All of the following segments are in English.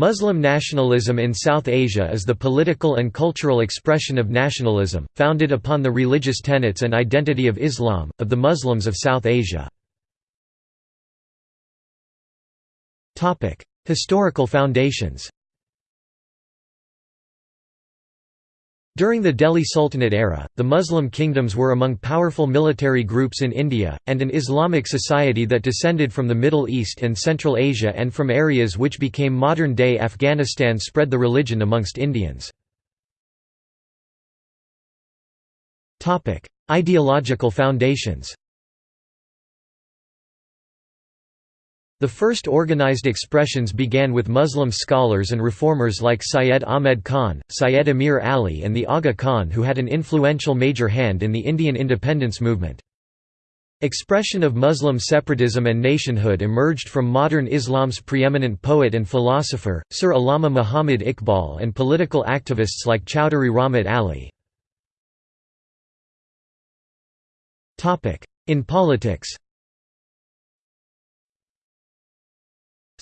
Muslim nationalism in South Asia is the political and cultural expression of nationalism, founded upon the religious tenets and identity of Islam, of the Muslims of South Asia. Historical foundations During the Delhi Sultanate era, the Muslim kingdoms were among powerful military groups in India, and an Islamic society that descended from the Middle East and Central Asia and from areas which became modern-day Afghanistan spread the religion amongst Indians. Ideological foundations The first organized expressions began with Muslim scholars and reformers like Syed Ahmed Khan, Syed Amir Ali and the Aga Khan who had an influential major hand in the Indian independence movement. Expression of Muslim separatism and nationhood emerged from modern Islam's preeminent poet and philosopher, Sir Allama Muhammad Iqbal and political activists like Chowdhury Rahmat Ali. In politics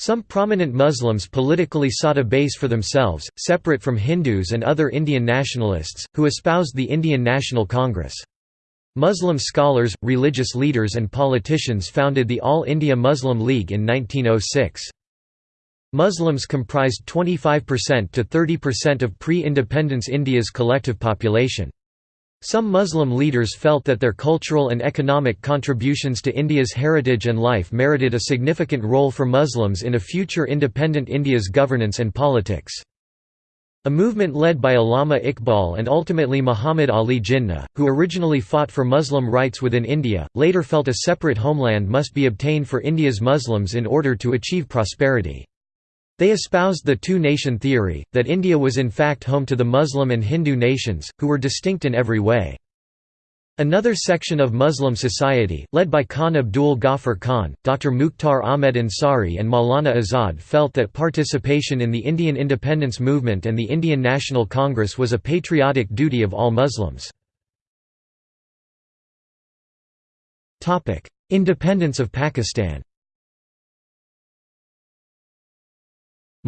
Some prominent Muslims politically sought a base for themselves, separate from Hindus and other Indian nationalists, who espoused the Indian National Congress. Muslim scholars, religious leaders and politicians founded the All India Muslim League in 1906. Muslims comprised 25% to 30% of pre-independence India's collective population. Some Muslim leaders felt that their cultural and economic contributions to India's heritage and life merited a significant role for Muslims in a future independent India's governance and politics. A movement led by Allama Iqbal and ultimately Muhammad Ali Jinnah, who originally fought for Muslim rights within India, later felt a separate homeland must be obtained for India's Muslims in order to achieve prosperity. They espoused the two-nation theory, that India was in fact home to the Muslim and Hindu nations, who were distinct in every way. Another section of Muslim society, led by Khan Abdul Ghaffar Khan, Dr. Mukhtar Ahmed Ansari and Maulana Azad felt that participation in the Indian independence movement and the Indian National Congress was a patriotic duty of all Muslims. Independence of Pakistan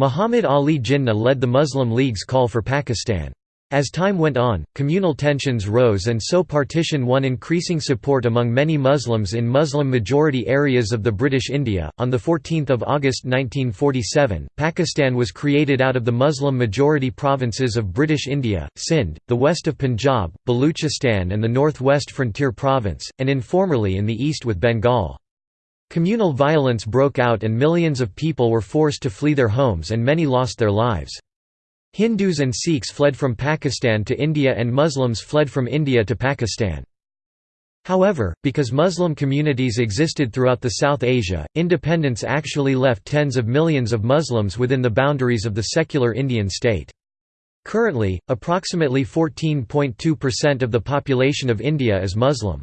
Muhammad Ali Jinnah led the Muslim League's call for Pakistan. As time went on, communal tensions rose and so partition won increasing support among many Muslims in Muslim-majority areas of the British India. On 14 August 1947, Pakistan was created out of the Muslim-majority provinces of British India, Sindh, the west of Punjab, Baluchistan and the northwest frontier province, and informally in the east with Bengal. Communal violence broke out and millions of people were forced to flee their homes and many lost their lives. Hindus and Sikhs fled from Pakistan to India and Muslims fled from India to Pakistan. However, because Muslim communities existed throughout the South Asia, independence actually left tens of millions of Muslims within the boundaries of the secular Indian state. Currently, approximately 14.2% of the population of India is Muslim.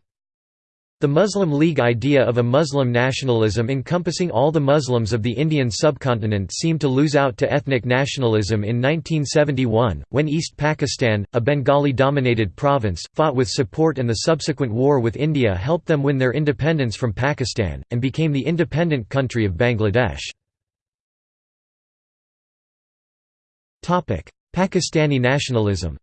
The Muslim League idea of a Muslim nationalism encompassing all the Muslims of the Indian subcontinent seemed to lose out to ethnic nationalism in 1971, when East Pakistan, a Bengali-dominated province, fought with support and the subsequent war with India helped them win their independence from Pakistan, and became the independent country of Bangladesh. Pakistani nationalism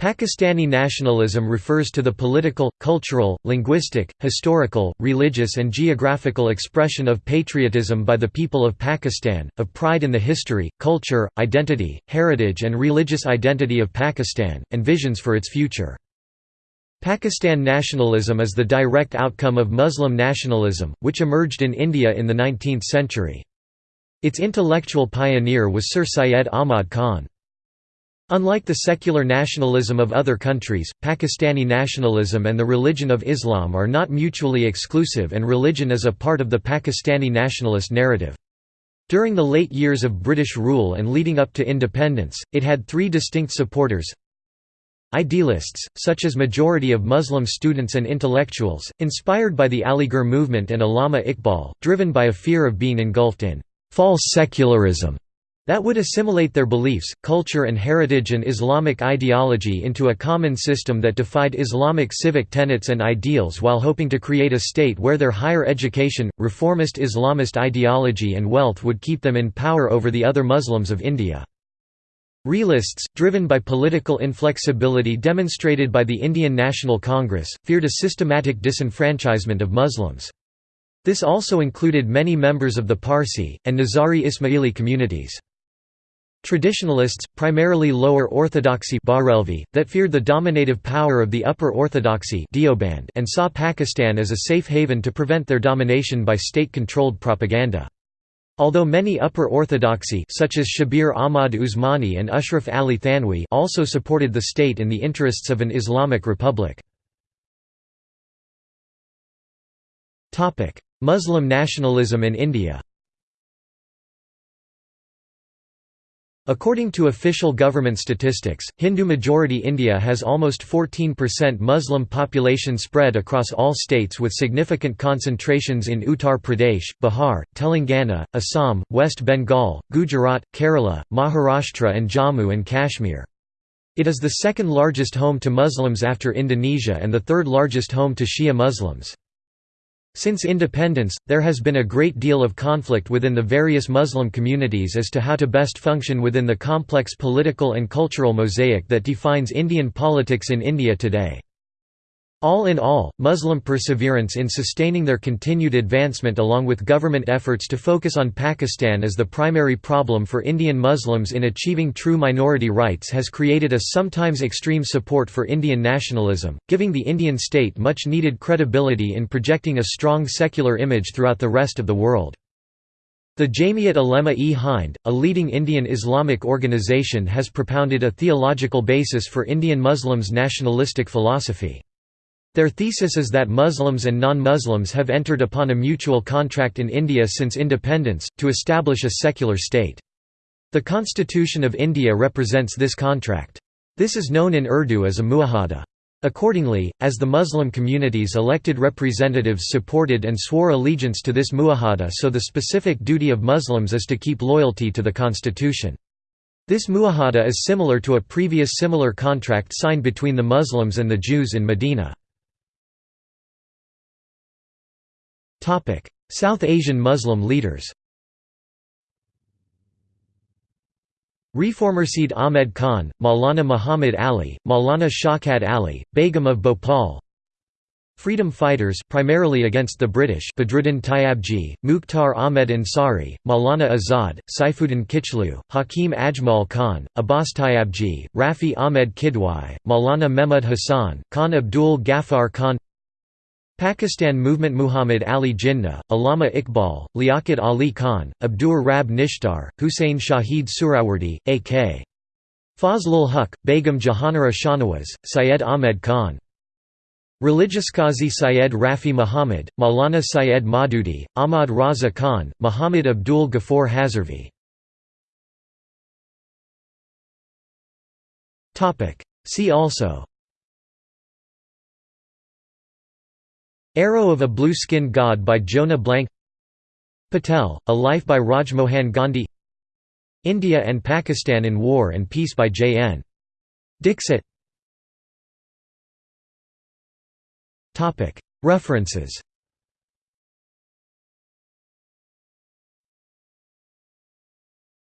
Pakistani nationalism refers to the political, cultural, linguistic, historical, religious and geographical expression of patriotism by the people of Pakistan, of pride in the history, culture, identity, heritage and religious identity of Pakistan, and visions for its future. Pakistan nationalism is the direct outcome of Muslim nationalism, which emerged in India in the 19th century. Its intellectual pioneer was Sir Syed Ahmad Khan. Unlike the secular nationalism of other countries, Pakistani nationalism and the religion of Islam are not mutually exclusive and religion is a part of the Pakistani nationalist narrative. During the late years of British rule and leading up to independence, it had three distinct supporters. Idealists, such as majority of Muslim students and intellectuals, inspired by the Aligarh movement and Allama Iqbal, driven by a fear of being engulfed in false secularism that would assimilate their beliefs, culture and heritage and Islamic ideology into a common system that defied Islamic civic tenets and ideals while hoping to create a state where their higher education, reformist Islamist ideology and wealth would keep them in power over the other Muslims of India. Realists, driven by political inflexibility demonstrated by the Indian National Congress, feared a systematic disenfranchisement of Muslims. This also included many members of the Parsi, and Nizari Ismaili communities. Traditionalists, primarily lower orthodoxy Barelvi, that feared the dominative power of the upper orthodoxy and saw Pakistan as a safe haven to prevent their domination by state-controlled propaganda. Although many upper orthodoxy such as Shabir Ahmad Usmani and Ashraf Ali Thanwi also supported the state in the interests of an Islamic republic. Muslim nationalism in India According to official government statistics, Hindu-majority India has almost 14% Muslim population spread across all states with significant concentrations in Uttar Pradesh, Bihar, Telangana, Assam, West Bengal, Gujarat, Kerala, Maharashtra and Jammu and Kashmir. It is the second largest home to Muslims after Indonesia and the third largest home to Shia Muslims. Since independence, there has been a great deal of conflict within the various Muslim communities as to how to best function within the complex political and cultural mosaic that defines Indian politics in India today. All in all, Muslim perseverance in sustaining their continued advancement along with government efforts to focus on Pakistan as the primary problem for Indian Muslims in achieving true minority rights has created a sometimes extreme support for Indian nationalism, giving the Indian state much needed credibility in projecting a strong secular image throughout the rest of the world. The Jamiat Ulema-e-Hind, a leading Indian Islamic organization has propounded a theological basis for Indian Muslims' nationalistic philosophy. Their thesis is that Muslims and non-Muslims have entered upon a mutual contract in India since independence, to establish a secular state. The Constitution of India represents this contract. This is known in Urdu as a muahada. Accordingly, as the Muslim communities elected representatives supported and swore allegiance to this muahada so the specific duty of Muslims is to keep loyalty to the constitution. This muahada is similar to a previous similar contract signed between the Muslims and the Jews in Medina. South Asian Muslim leaders Reformer Sayyid Ahmed Khan, Maulana Muhammad Ali, Maulana Shaukat Ali, Begum of Bhopal Freedom fighters primarily against the British Badruddin Tyabji, Mukhtar Ahmed Ansari, Maulana Azad, Saifuddin Kichlu, Hakim Ajmal Khan, Abbas Tyabji, Rafi Ahmed Kidwai, Maulana Mehmud Hassan, Khan Abdul Ghaffar Khan Pakistan Movement Muhammad Ali Jinnah, Allama Iqbal, Liaquat Ali Khan, Abdur Rab Nishtar, Hussein Shahid Suhrawardy, A.K. Fazlul Huq, Begum Jahanara Shahnawaz, Syed Ahmed Khan. Religious Qazi Syed Rafi Muhammad, Maulana Syed Maududi, Ahmad Raza Khan, Muhammad Abdul Ghaffar Hazarvi. See also Arrow of a Blue-Skinned God by Jonah Blank Patel, A Life by Rajmohan Gandhi India and Pakistan in War and Peace by J. N. Dixit References